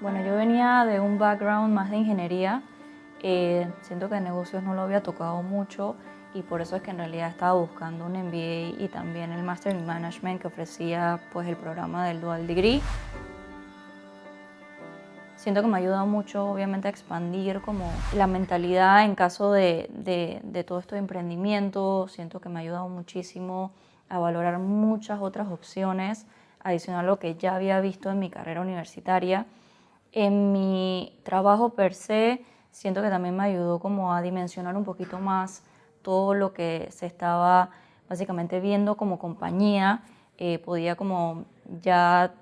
Bueno, yo venía de un background más de ingeniería. Eh, siento que negocios no lo había tocado mucho y por eso es que en realidad estaba buscando un MBA y también el Master in Management que ofrecía pues, el programa del Dual Degree. Siento que me ha ayudado mucho, obviamente, a expandir como la mentalidad en caso de, de, de todo esto de emprendimiento. Siento que me ha ayudado muchísimo a valorar muchas otras opciones, adicional a lo que ya había visto en mi carrera universitaria. En mi trabajo per se, siento que también me ayudó como a dimensionar un poquito más todo lo que se estaba básicamente viendo como compañía. Eh, podía como ya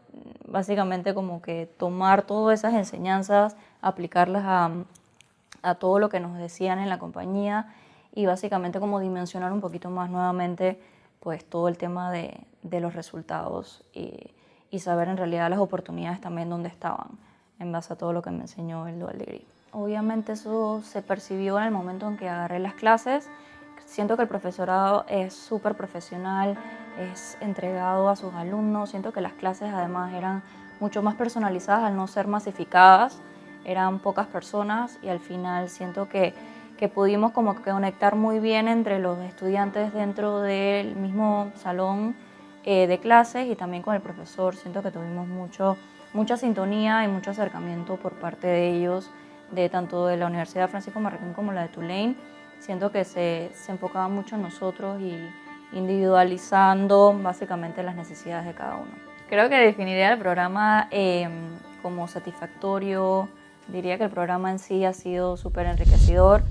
básicamente como que tomar todas esas enseñanzas, aplicarlas a, a, todo lo que nos decían en la compañía y básicamente como dimensionar un poquito más nuevamente pues todo el tema de, de los resultados y, y, saber en realidad las oportunidades también dónde estaban en base a todo lo que me enseñó el Dual Degree. Obviamente eso se percibió en el momento en que agarré las clases. Siento que el profesorado es súper profesional, es entregado a sus alumnos. Siento que las clases además eran mucho más personalizadas al no ser masificadas. Eran pocas personas y al final siento que, que pudimos como que conectar muy bien entre los estudiantes dentro del mismo salón eh, de clases y también con el profesor. Siento que tuvimos mucho, mucha sintonía y mucho acercamiento por parte de ellos, de tanto de la Universidad Francisco Marroquín como la de Tulane. Siento que se, se enfocaba mucho en nosotros y, individualizando básicamente las necesidades de cada uno. Creo que definiría el programa eh, como satisfactorio, diría que el programa en sí ha sido súper enriquecedor.